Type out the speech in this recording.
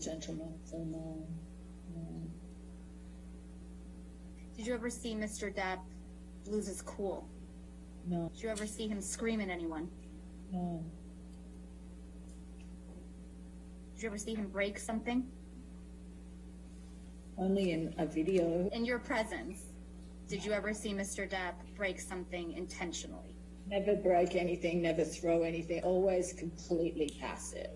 gentleman, so no. no. Did you ever see Mr. Depp lose his cool? No, Did you ever see him scream at anyone? no, Did you ever see him break something? only in a video. In your presence, did you ever see Mr. Depp break something intentionally? Never break anything, never throw anything, always completely passive.